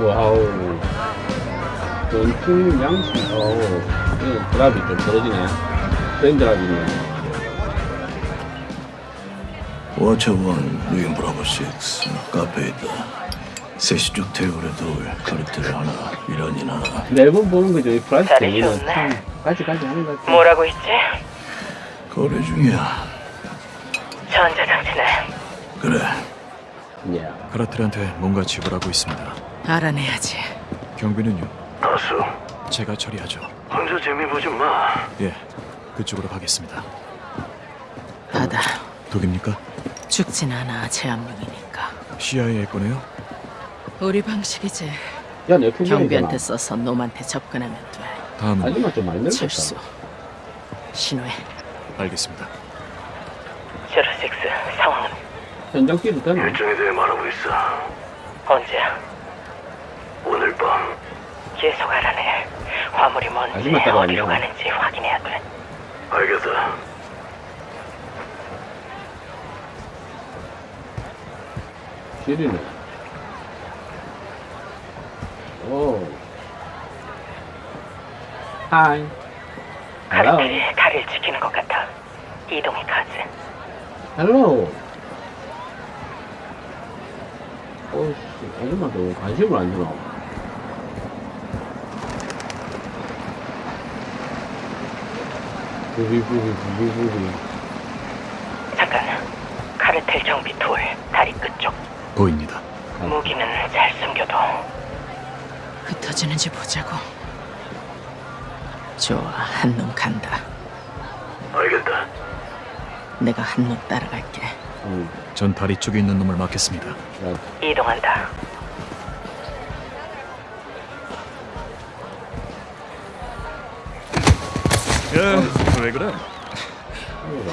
와우. 전투 양식, 어우. 이 드랍이 좀 떨어지네. 프레임 드랍이 있네. 워처 원 루인 브라보 6 카페에 있다 세시쪽 테이블에 둘 카르텔 하나 하나 매번 보는 거죠. 이 좋네. 참 까지까지 하는 것 같아. 뭐라고 했지? 거래 중이야 전자장치네. 그래 예. 카라텔한테 뭔가 지불하고 있습니다. 알아내야지. 경비는요? 다수 제가 처리하죠. 혼자 재미 보지 마 예, 그쪽으로 가겠습니다. 받아. 독입니까? 죽진 않아. 제압용이니까. CIA 거네요? 우리 방식이지. 야. 경비한테 써서 놈한테 접근하면 돼. 다음은 하지만 좀 많이 늙었다. 철수. 신호해. 알겠습니다. 제로식스 상황은 현장 되나? 일정에 대해 말하고 있어 언제야? 밤 계속 알아내. 화물이 뭔지. 어디로 가는지 확인해야 돼. 알겠다 시리네. 오. hi. 카르텔이 다리를 지키는 것 같아. 이동이 가지. hello. 오씨, 아줌마도 관심을 안 주나? 부비부비 부비부비. 잠깐. 카르텔 정비 돌 다리 끝쪽. 보입니다. 무기는 잘 숨겨둬. 흩어지는지 보자고. 좋아, 한눈 간다. 알겠다 내가 한눈 따라갈게. 응. 전 다리 쪽에 있는 놈을 막겠습니다. 야, 이동한다. 야, 왜 그래?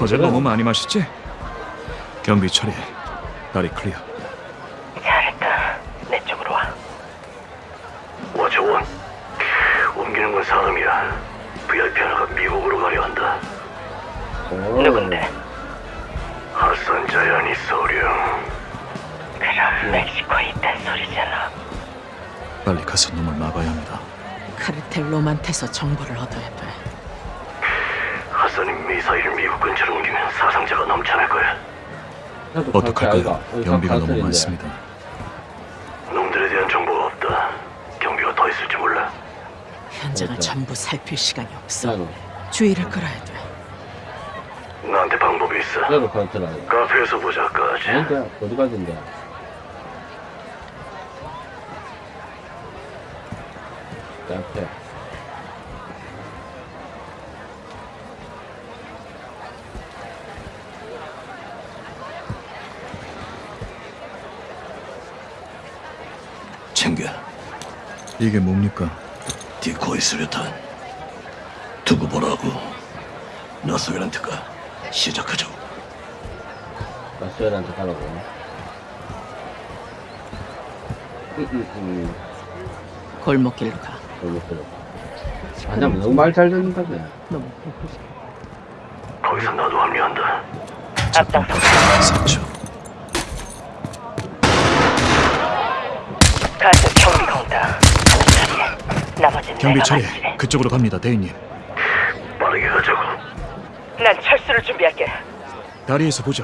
어제 너무 많이 마셨지? 경비 처리. 다리 clear. 잘했다. 내 쪽으로 와. Watcher one 옮기는 건 사람이야 VIP 하나가 미국으로 가려 한다 오. 누군데? 핫산 자이아니 소령 그럼 멕시코에 있단 소리잖아. 빨리 가서 놈을 막아야 합니다. 카르텔 놈한테서 정보를 얻어야 돼. 핫산이 미사일을 미국 근처로 옮기면 사상자가 넘쳐날 거야 어떡할까요? 경비가 너무. 많습니다. 놈들에 대한 정보가 없다 경비가 더 있을지 몰라 현장을. 전부 살필 시간이 없어. 주의를 끌어야 돼. 나한테 방법이 있어. 카페에서 보자 까지 아닌데, 어디 가던데? 앞에. 챙겨 이게 뭡니까? 디코이 수류탄 두고 보라고 나소연한테 가 시작하죠 라스웰한테 가라고. 응, 응, 응. 골목길로 가. 들어. 아니면 너무 말 잘 듣는다네. 너무 거기서 나도 합류한다 앞장서. 3초. 가스 경비가 온다. 처리해. 나머지는 경비 내가 처리. 그쪽으로 갑니다, 대인님. 빠르게 가자고 난 철수를 준비할게. 다리에서 보자.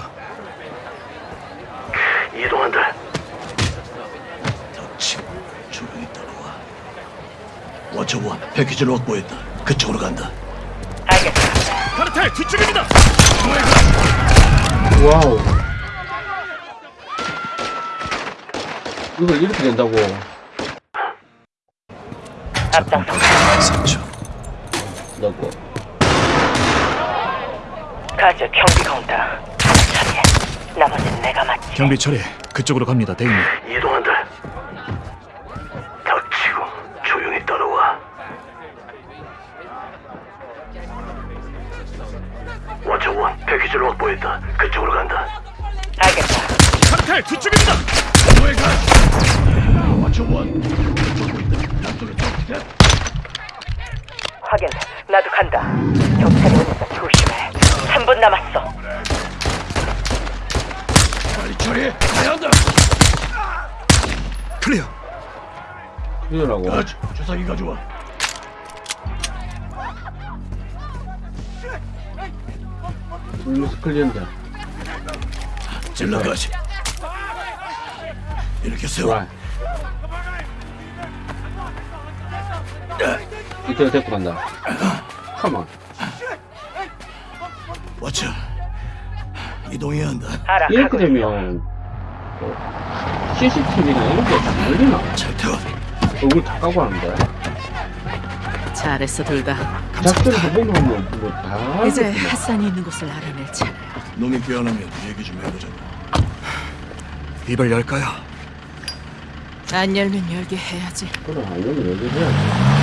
이동한다 닥치고 조용히 따라와 Watcher one 패키지를 확보했다 그쪽으로 간다 알겠어. 카르텔 뒤쪽입니다. wow. 이걸 이렇게 된다고. 앞장서. 3초. 넣고. 가스 경비가 온다. 처리해. 나머지는 내가 맡지. 경비 처리. 그쪽으로 갑니다, 대인님. 이동한다 닥치고 조용히 따라와 워처원 패키지를 확보했다 그쪽으로 간다 알겠다. 카르텔 뒤쪽입니다. 확인. 나도 간다. 경찰이 오니까 조심해. 3분 남았어. 빨리 처리해 가야 한다 클리어. 이러라고. 야, 주사기 가져와. 울루스 클리언자. 질러가시. 이렇게 세워. 와. 이태가 데리고 간다. 컴온. 워쳐. 이동해야 한다. 이렇게. 되면 뭐 CCTV나 이런 게다 열리나? 잘 태워. 얼굴 다 까고 하는데. 잘했어 둘 다. 작전을 해보면 뭐다 이제 핫산이 있는 곳을 알아낼 차례야. 놈이 깨어나면 얘기 좀 해보자. 입을 열까요? 안 열면 열게 해야지. 그래, 알면 얘기해야지.